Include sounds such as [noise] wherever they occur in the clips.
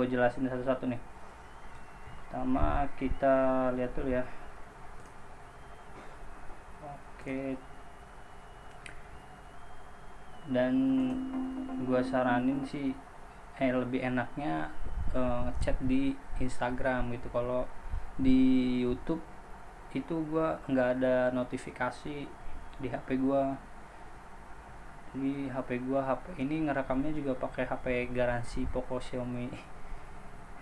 gue jelasin satu-satu nih. Pertama kita lihat dulu ya. Oke. Dan gue saranin sih eh lebih enaknya uh, chat di Instagram gitu. Kalau di YouTube itu gue nggak ada notifikasi di HP gue jadi HP gua HP ini ngerekamnya juga pakai HP garansi Poco Xiaomi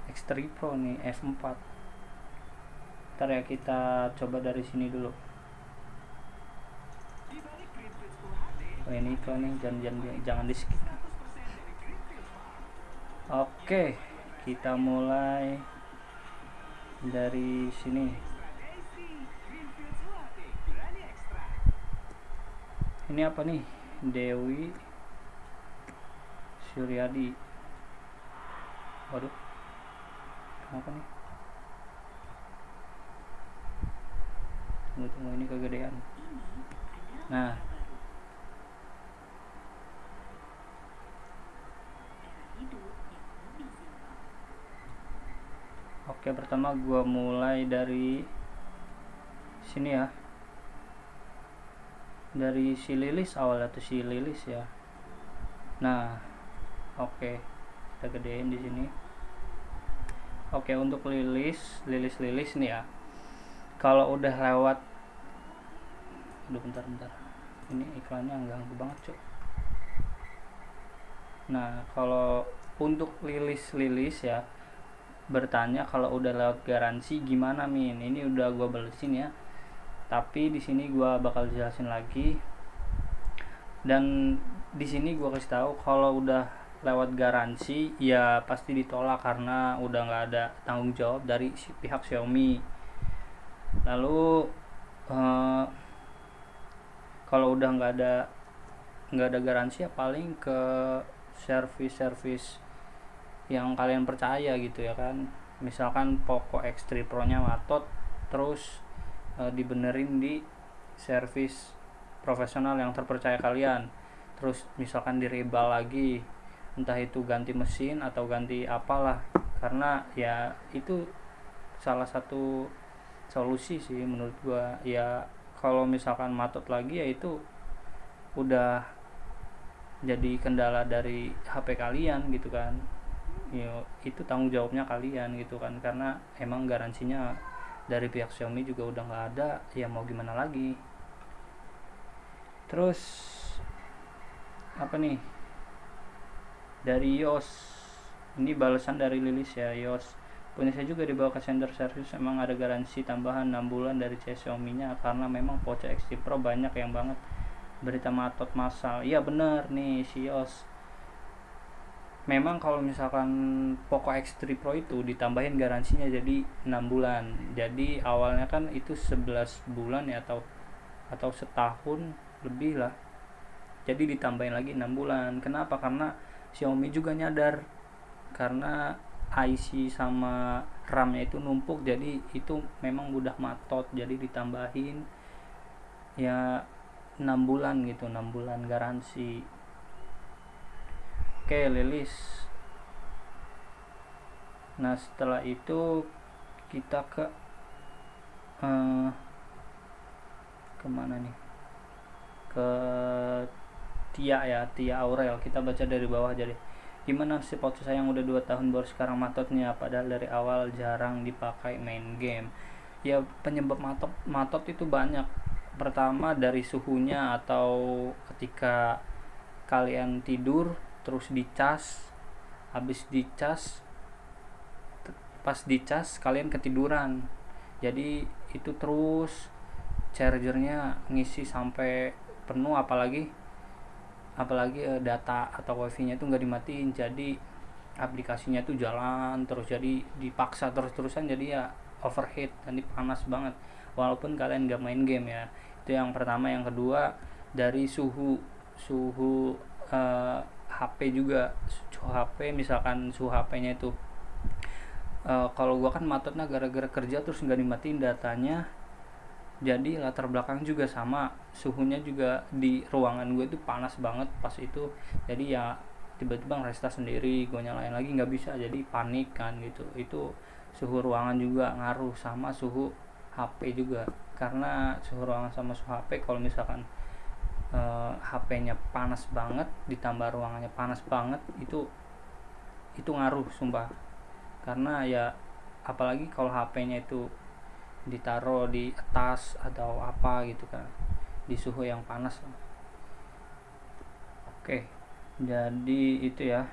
X3 Pro nih F4 ntar ya kita coba dari sini dulu. Oh ini iklan nih jangan jangan jangan di skip. Oke kita mulai dari sini. Ini apa nih? Dewi Suryadi. Waduh kenapa nih? Tunggu tunggu ini kegedean. Nah. Oke pertama gua mulai dari sini ya. Dari si lilis awal atau si lilis ya. Nah oke. Okay. kita gedein di sini oke untuk lilis lilis lilis nih ya. Kalau udah lewat udah bentar bentar. Ini iklannya ganggu banget cuy nah kalau untuk lilis lilis ya bertanya kalau udah lewat garansi gimana min? Ini udah gua balesin ya. Tapi di sini gua bakal jelasin lagi. Dan di sini gua kasih tahu kalau udah lewat garansi ya pasti ditolak karena udah nggak ada tanggung jawab dari pihak Xiaomi. Lalu uh, kalau udah nggak ada nggak ada garansi ya paling ke servis-servis yang kalian percaya gitu ya kan. Misalkan Poco X3 Pro nya matot terus uh, dibenerin di servis profesional yang terpercaya kalian. Terus misalkan direbal lagi entah itu ganti mesin atau ganti apalah. Karena ya itu salah satu solusi sih menurut gua. Ya kalau misalkan matot lagi ya itu udah jadi kendala dari HP kalian gitu kan. Ya itu tanggung jawabnya kalian gitu kan. Karena emang garansinya dari pihak Xiaomi juga udah nggak ada ya mau gimana lagi? Terus apa nih dari Yos ini balasan dari Lilis ya Yos punya saya juga dibawa ke center service emang ada garansi tambahan 6 bulan dari Xiaomi nya karena memang Poco X3 Pro banyak yang banget. Berita matot masal iya bener nih si Yos memang kalau misalkan Poco X3 Pro itu ditambahin garansinya jadi 6 bulan. Jadi awalnya kan itu 11 bulan ya atau atau setahun lebih lah. Jadi ditambahin lagi 6 bulan. Kenapa? Karena Xiaomi juga nyadar karena IC sama RAM-nya itu numpuk jadi itu memang mudah matot jadi ditambahin ya 6 bulan gitu 6 bulan garansi Oke, Lilis. Nah, setelah itu kita ke uh, ke mana nih? Ke Tia ya, Tia Aurel. Kita baca dari bawah jadi. Gimana sih foto saya yang udah 2 tahun baru sekarang matotnya padahal dari awal jarang dipakai main game. Ya penyebab matot matot itu banyak. Pertama dari suhunya atau ketika kalian tidur terus dicas habis dicas pas dicas kalian ketiduran jadi itu terus chargernya ngisi sampai penuh apalagi apalagi eh, data atau wifi nya itu nggak dimatiin jadi aplikasinya itu jalan terus jadi dipaksa terus-terusan jadi ya overheat dan panas banget. Walaupun kalian nggak main game ya. Itu yang pertama. Yang kedua dari suhu suhu uh, HP juga. Suhu HP misalkan suhu HP-nya itu uh, kalau gua kan matotnya gara-gara kerja terus nggak dimatiin datanya jadi latar belakang juga sama suhunya juga di ruangan gue itu panas banget pas itu. Jadi ya tiba-tiba ngerestart sendiri gue nyalain lagi nggak bisa. Jadi panik kan gitu. Itu suhu ruangan juga ngaruh sama suhu HP juga. Karena suhu ruangan sama suhu HP kalau misalkan eh, HP-nya panas banget ditambah ruangannya panas banget itu itu ngaruh sumpah. Karena ya apalagi kalau HP-nya itu ditaruh di atas atau apa gitu kan. Di suhu yang panas. Oke jadi itu ya.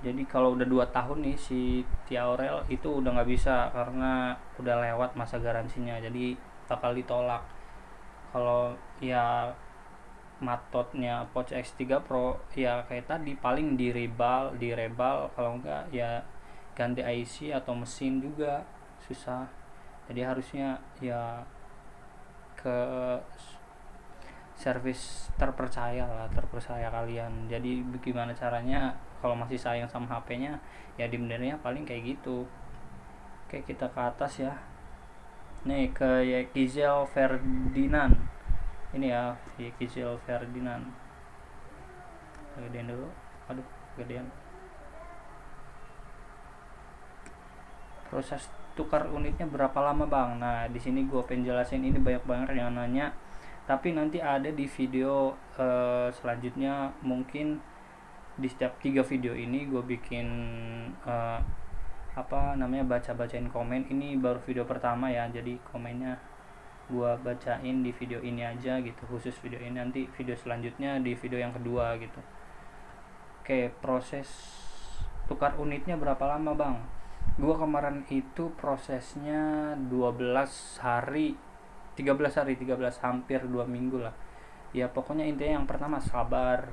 Jadi kalau udah dua tahun nih si Tiaurel itu udah nggak bisa karena udah lewat masa garansinya. Jadi bakal ditolak. Kalau ya matotnya Poch X3 Pro ya kayak tadi paling di rebal di rebal kalau enggak ya ganti IC atau mesin juga susah. Jadi harusnya ya ke servis terpercaya lah terpercaya kalian. Jadi bagaimana caranya kalau masih sayang sama HP-nya ya dibenernya paling kayak gitu. Oke kita ke atas ya. Nih ke Kizel Ferdinand. Ini ya Kizel Ferdinand. Gedean dulu. Aduh gedean proses tukar unitnya berapa lama bang? Nah di sini gue pengen jelasin ini banyak banget yang nanya. Tapi nanti ada di video uh, selanjutnya. Mungkin di setiap tiga video ini gue bikin uh, apa namanya baca bacain komen. Ini baru video pertama ya jadi komennya gue bacain di video ini aja gitu khusus video ini. Nanti video selanjutnya di video yang kedua gitu. Oke proses tukar unitnya berapa lama bang gue kemarin itu prosesnya 12 hari 13 hari 13 hampir 2 minggu lah. Ya pokoknya intinya yang pertama sabar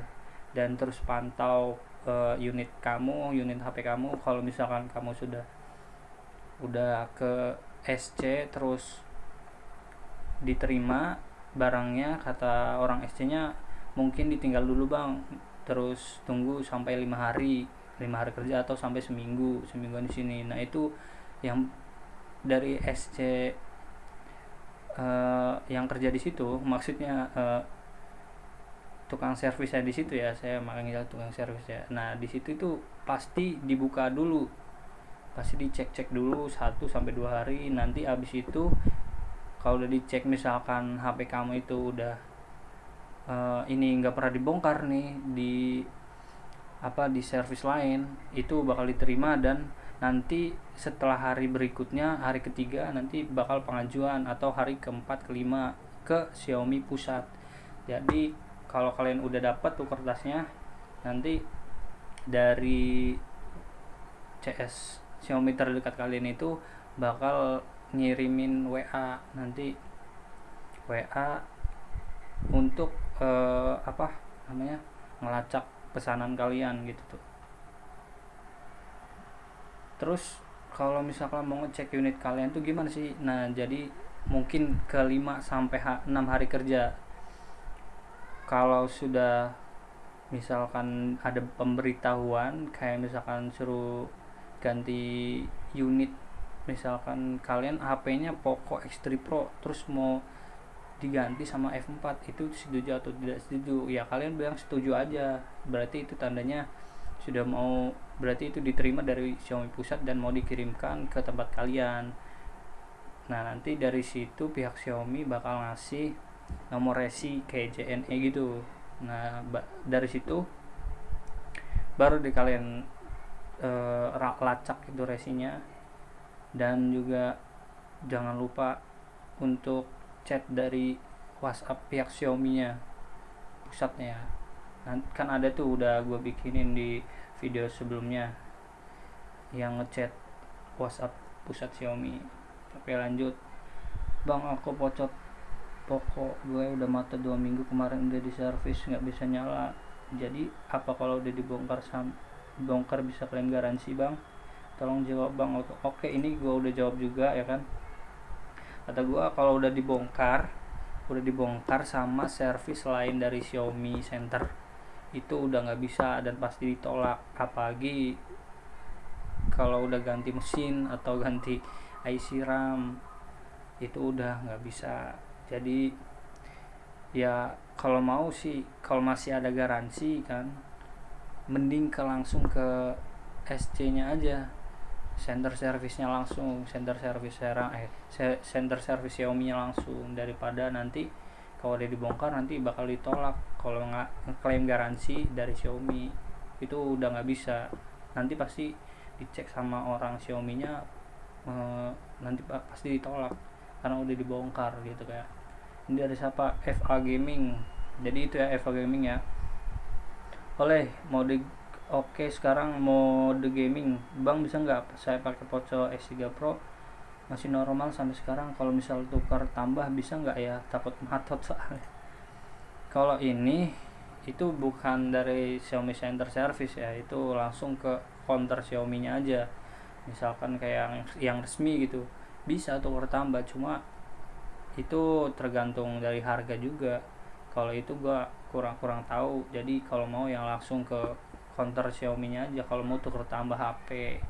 dan terus pantau uh, unit kamu unit HP kamu. Kalau misalkan kamu sudah udah ke SC terus diterima barangnya kata orang SC nya mungkin ditinggal dulu bang. Terus tunggu sampai lima hari lima hari kerja atau sampai seminggu seminggu di sini. Nah itu yang dari SC uh, eh, yang kerja di situ maksudnya uh, tukang servisnya di situ ya saya makanya tukang servis ya. Nah di situ itu pasti dibuka dulu pasti dicek cek dulu satu sampai dua hari. Nanti abis itu kalau udah dicek misalkan HP kamu itu udah uh, ini nggak pernah dibongkar nih di apa di servis lain itu bakal diterima dan nanti setelah hari berikutnya hari ketiga nanti bakal pengajuan atau hari keempat kelima ke Xiaomi pusat. Jadi kalau kalian udah dapat tuh kertasnya nanti dari CS Xiaomi terdekat kalian itu bakal ngirimin WA nanti WA untuk uh, apa namanya ngelacak pesanan kalian gitu tuh. Terus kalau misalkan mau ngecek unit kalian tuh gimana sih? Nah jadi mungkin ke 5 sampai 6 hari kerja. Kalau sudah misalkan ada pemberitahuan kayak misalkan suruh ganti unit misalkan kalian HP-nya Poco X3 Pro terus mau diganti sama F4 itu setuju atau tidak setuju? Ya kalian bilang setuju aja. Berarti itu tandanya sudah mau berarti itu diterima dari Xiaomi pusat dan mau dikirimkan ke tempat kalian. Nah nanti dari situ pihak Xiaomi bakal ngasih nomor resi kayak JNE gitu. Nah dari situ baru di kalian uh, lacak itu resinya. Dan juga jangan lupa untuk chat dari WhatsApp pihak Xiaomi nya pusatnya nah, kan ada tuh udah gue bikinin di video sebelumnya yang ngechat WhatsApp pusat Xiaomi. Oke lanjut. Bang aku pocot pokok. Gue udah mata dua minggu kemarin udah di servis nggak bisa nyala. Jadi apa kalau udah dibongkar sam bongkar bisa klaim garansi bang. Tolong jawab bang. Oke ini gue udah jawab juga ya kan kata gue kalau udah dibongkar udah dibongkar sama servis lain dari Xiaomi Center itu udah nggak bisa dan pasti ditolak. Apalagi kalau udah ganti mesin atau [laughs] ganti IC RAM itu udah nggak bisa. Jadi ya kalau mau sih kalau masih ada garansi kan mending ke langsung ke SC nya aja center service-nya langsung center service serang eh center service Xiaomi nya langsung. Daripada nanti kalau dia dibongkar nanti bakal ditolak. Kalau nggak klaim garansi dari Xiaomi itu udah nggak bisa. Nanti pasti dicek sama orang Xiaomi nya eh, nanti pasti ditolak karena udah dibongkar gitu kayak ini dari siapa? FA Gaming. Jadi itu ya FA Gaming ya. Oleh mode Oke sekarang mode gaming. Bang bisa nggak saya pakai Poco X3 Pro? Masih normal sampai sekarang. Kalau misal tukar tambah bisa nggak ya? Takut matot soalnya. Kalau ini itu bukan dari Xiaomi Center Service ya. Itu langsung ke counter Xiaomi nya aja. Misalkan kayak yang, yang resmi gitu. Bisa tukar tambah cuma itu tergantung dari harga juga. Kalau itu gua kurang-kurang tahu. Jadi kalau mau yang langsung ke counter Xiaomi nya aja. Kalau mau tuker tambah HP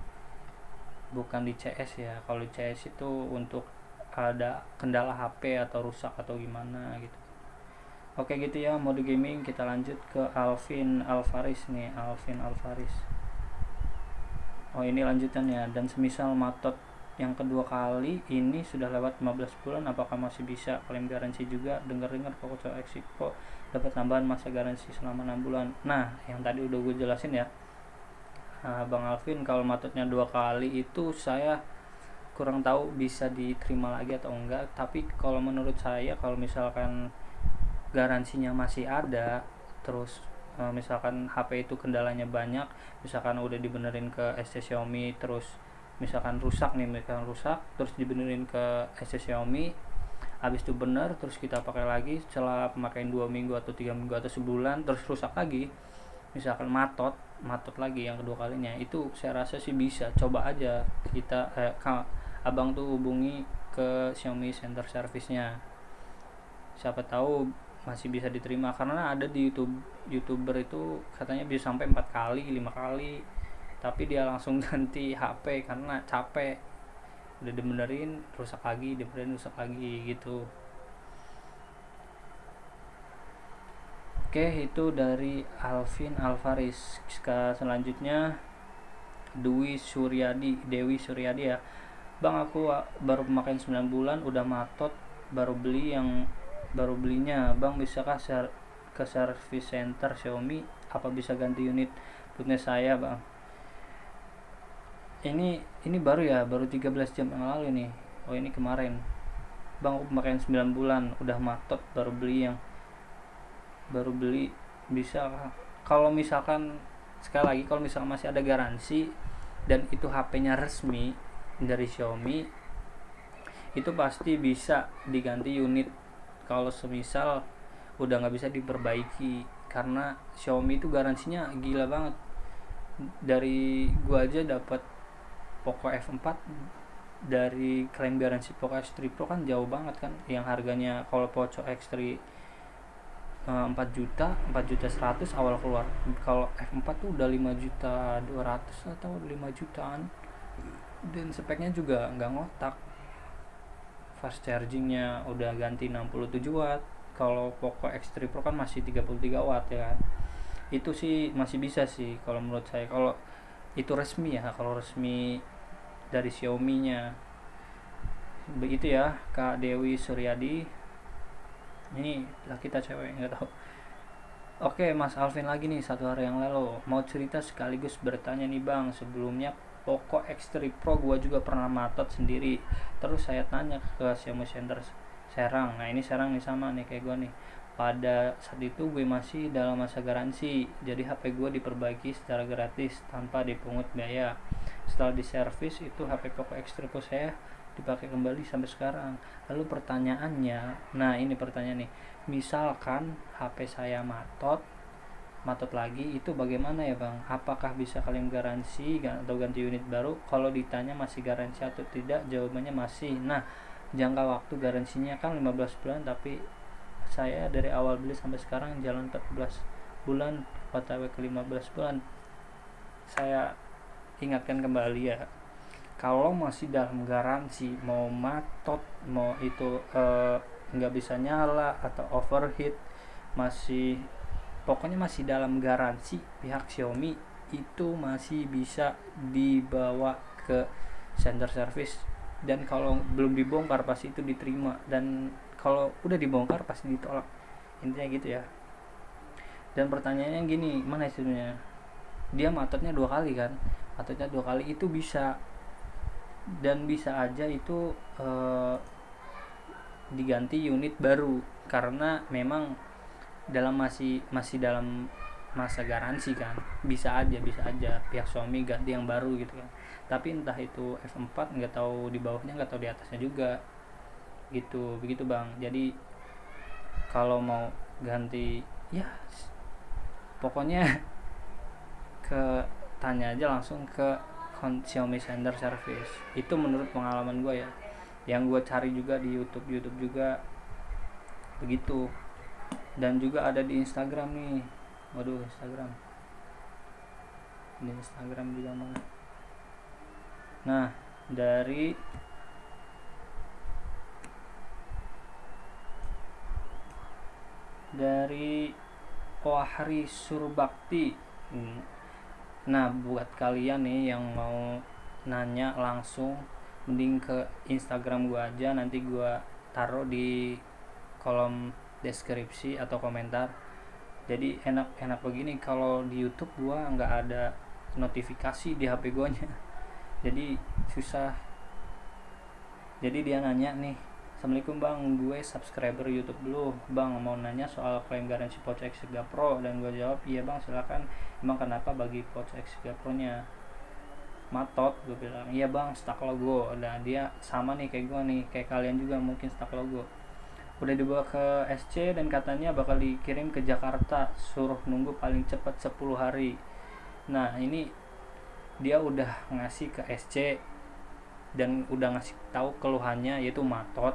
bukan di CS ya. Kalau di CS itu untuk ada kendala HP atau rusak atau gimana gitu. Oke gitu ya mode gaming. Kita lanjut ke Alvin Alvaris nih Alvin Alvaris oh ini lanjutannya. Dan semisal matot yang kedua kali ini sudah lewat 15 bulan apakah masih bisa klaim garansi juga? Dengar-dengar X Pro dapat tambahan masa garansi selama 6 bulan? Nah yang tadi udah gue jelasin ya. Nah, Bang Alvin kalau matutnya dua kali itu saya kurang tahu bisa diterima lagi atau enggak. Tapi kalau menurut saya kalau misalkan garansinya masih ada terus eh, misalkan HP itu kendalanya banyak misalkan udah dibenerin ke SC Xiaomi terus misalkan rusak nih misalkan rusak terus dibenerin ke SC Xiaomi habis itu bener terus kita pakai lagi setelah pemakaian dua minggu atau tiga minggu atau sebulan terus rusak lagi misalkan matot matot lagi yang kedua kalinya itu saya rasa sih bisa. Coba aja kita eh, abang tuh hubungi ke Xiaomi Center Service-nya. Siapa tahu masih bisa diterima karena ada di YouTube youtuber itu katanya bisa sampai empat kali lima kali tapi dia langsung [laughs] ganti HP karena capek. Udah dibenerin rusak lagi dibenerin rusak lagi gitu. Oke itu dari Alvin Alvaris selanjutnya Dwi Suryadi Dewi Suryadi ya. Bang aku baru pemakai 9 bulan udah matot baru beli yang baru belinya. Bang bisakah share ke service center Xiaomi? Apa bisa ganti unit? Punya saya Bang ini ini baru ya baru 13 jam yang lalu nih. Oh ini kemarin. Bang aku pemakaian 9 bulan udah matot baru beli yang baru beli bisa. Kalau misalkan sekali lagi kalau misalkan masih ada garansi dan itu HP-nya resmi dari Xiaomi itu pasti bisa diganti unit. Kalau semisal udah nggak bisa diperbaiki karena Xiaomi itu garansinya gila banget. Dari gua aja dapat Poco F4 dari klaim garansi Poco X3 Pro kan jauh banget kan yang harganya kalau Poco X3 4 eh, juta 4 juta 100 awal keluar. Kalau F4 tuh udah 5 juta 200 atau 5 jutaan. Dan speknya juga nggak ngotak. Fast chargingnya udah ganti 67 watt. Kalau Poco X3 Pro kan masih 33 watt ya kan? Itu sih masih bisa sih kalau menurut saya. Kalau itu resmi ya kalau resmi dari Xiaomi-nya. Begitu ya Kak Dewi Suryadi. Ini lah kita cewek nggak tahu. Oke Mas Alvin lagi nih satu hari yang lalu. Mau cerita sekaligus bertanya nih Bang. Sebelumnya Poco X3 Pro gua juga pernah matot sendiri. Terus saya tanya ke Xiaomi Center Serang. Nah ini Serang nih sama nih kayak gua nih pada saat itu gue masih dalam masa garansi jadi HP gue diperbaiki secara gratis tanpa dipungut biaya. Setelah diservis itu HP Poco X3 Pro saya dipakai kembali sampai sekarang. Lalu pertanyaannya nah ini pertanyaan nih misalkan HP saya matot matot lagi itu bagaimana ya bang? Apakah bisa kalian garansi atau ganti unit baru? Kalau ditanya masih garansi atau tidak jawabannya masih. Nah jangka waktu garansinya kan 15 bulan tapi saya dari awal beli sampai sekarang jalan 14 bulan otw ke 15 bulan. Saya ingatkan kembali ya kalau masih dalam garansi mau matot mau itu uh, nggak bisa nyala atau overheat masih pokoknya masih dalam garansi pihak Xiaomi itu masih bisa dibawa ke center service. Dan kalau belum dibongkar pasti itu diterima. Dan kalau udah dibongkar pasti ditolak. Intinya gitu ya. Dan pertanyaannya gini mana hasilnya dia matotnya dua kali kan? Matotnya dua kali itu bisa. Dan bisa aja itu uh, diganti unit baru. Karena memang dalam masih masih dalam masa garansi kan? Bisa aja bisa aja. Pihak suami ganti yang baru gitu kan? Tapi entah itu F4 nggak tahu di bawahnya nggak tahu di atasnya juga gitu begitu bang. Jadi kalau mau ganti ya pokoknya [laughs] ke tanya aja langsung ke Xiaomi Center Service. Itu menurut pengalaman gue ya. Yang gue cari juga di YouTube YouTube juga begitu. Dan juga ada di Instagram nih. Waduh Instagram. Di Instagram juga mana nah dari dari Wahri Surbakti. Hmm. nah buat kalian nih yang mau nanya langsung mending ke Instagram gua aja. Nanti gua taruh di kolom deskripsi atau komentar. Jadi enak-enak begini kalau di YouTube gua nggak ada notifikasi di HP gua nya. Jadi susah. Jadi dia nanya nih Assalamualaikum bang, gue subscriber YouTube dulu. Bang mau nanya soal klaim garansi Poco X3 Pro? Dan gue jawab, iya bang silakan. Emang kenapa bagi Poco X3 Pro nya matot gue bilang. Iya bang stuck logo. Dan dia sama nih kayak gue nih kayak kalian juga mungkin stuck logo. Udah dibawa ke SC dan katanya bakal dikirim ke Jakarta. Suruh nunggu paling cepat 10 hari. Nah ini dia udah ngasih ke SC dan udah ngasih tahu keluhannya yaitu matot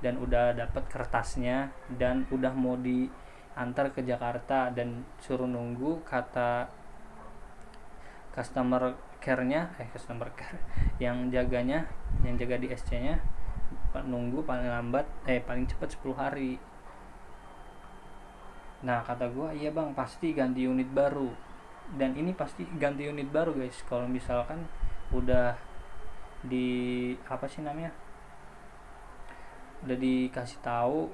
dan udah dapat kertasnya dan udah mau diantar ke Jakarta dan suruh nunggu kata customer care-nya eh customer care yang jaganya yang jaga di SC-nya nunggu paling lambat eh paling cepat 10 hari. Nah kata gua iya bang pasti ganti unit baru. Dan ini pasti ganti unit baru guys. Kalau misalkan udah di apa sih namanya udah dikasih tahu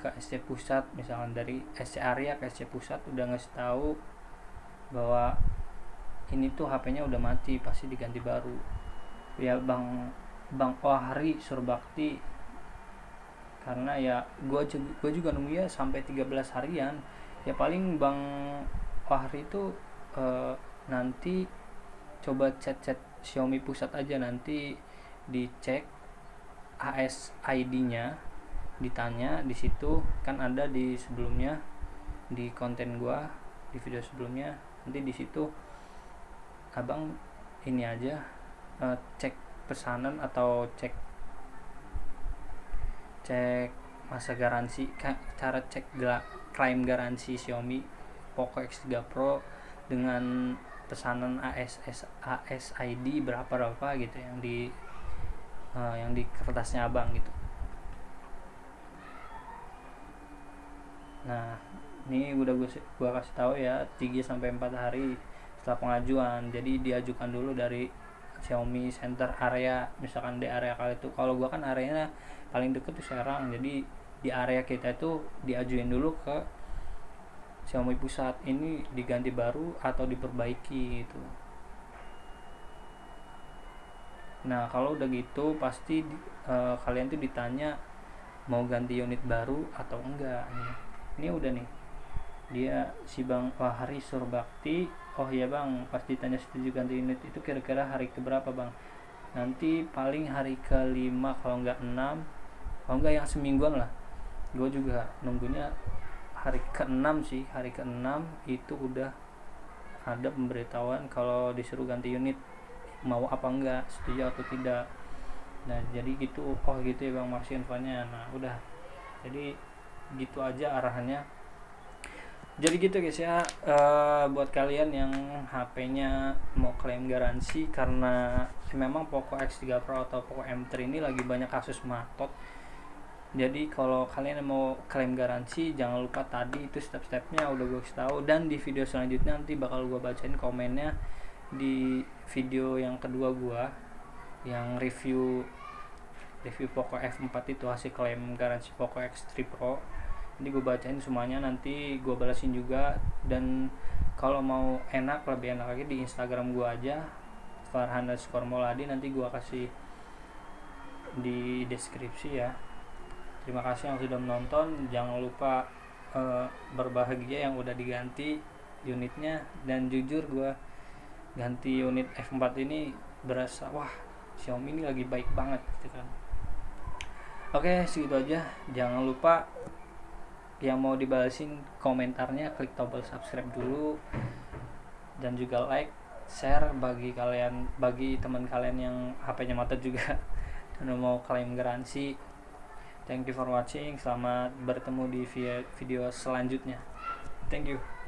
ke SC pusat misalkan dari SC area ke SC pusat udah ngasih tahu bahwa ini tuh HP-nya udah mati pasti diganti baru. Ya bang bang Ohari Surbakti karena ya gue gue juga nunggu ya sampai 13 harian. Ya paling bang Ohari itu uh, nanti coba chat-chat Xiaomi pusat aja nanti dicek AS ID-nya ditanya di situ kan ada di sebelumnya di konten gua di video sebelumnya nanti di situ abang ini aja uh, cek pesanan atau cek cek masa garansi cara cek klaim garansi Xiaomi Poco X3 Pro dengan pesanan ASS ASID berapa berapa gitu yang di uh, yang di kertasnya abang gitu. Nah ini udah gue gua kasih tahu ya 3 sampai 4 hari setelah pengajuan. Jadi diajukan dulu dari Xiaomi Center area misalkan di area kali itu. Kalau gua kan areanya paling deket tuh Serang jadi di area kita itu diajuin dulu ke Xiaomi pusat. Ini diganti baru atau diperbaiki gitu nah kalau udah gitu pasti uh, kalian tuh ditanya mau ganti unit baru atau enggak nih ini udah nih. Dia si Bang Wahari Surbakti oh iya bang. Pas ditanya setuju ganti unit itu kira-kira hari keberapa bang? Nanti paling hari kelima kalau nggak enam. Kalau nggak yang semingguan lah. Gue juga nunggunya hari keenam sih hari keenam. Itu udah ada pemberitahuan kalau disuruh ganti unit mau apa enggak setuju atau tidak. Nah jadi gitu oh gitu ya bang masih infonya nah udah. Jadi gitu aja arahannya. Jadi gitu guys ya uh, buat kalian yang HP-nya mau klaim garansi karena memang Poco X3 Pro atau Poco M3 ini lagi banyak kasus matot. Jadi kalau kalian mau klaim garansi jangan lupa tadi itu step-stepnya udah gue kasih tahu. Dan di video selanjutnya nanti bakal gue bacain komennya di video yang kedua gue yang review review Poco F4 itu hasil klaim garansi Poco X3 Pro. Ini gue bacain semuanya nanti gue balasin juga. Dan kalau mau enak lebih enak lagi di Instagram gue aja Farhan Moladi. Nanti gue kasih di deskripsi ya. Terima kasih yang sudah menonton. Jangan lupa uh, berbahagia yang udah diganti unitnya. Dan jujur gue ganti unit F4 ini berasa wah Xiaomi ini lagi baik banget gitu kan oke segitu aja jangan lupa yang mau dibalasin komentarnya klik tombol subscribe dulu dan juga like share bagi kalian bagi teman kalian yang HP-nya mati juga [laughs] dan mau klaim garansi Thank you for watching. Selamat bertemu di video selanjutnya. Thank you.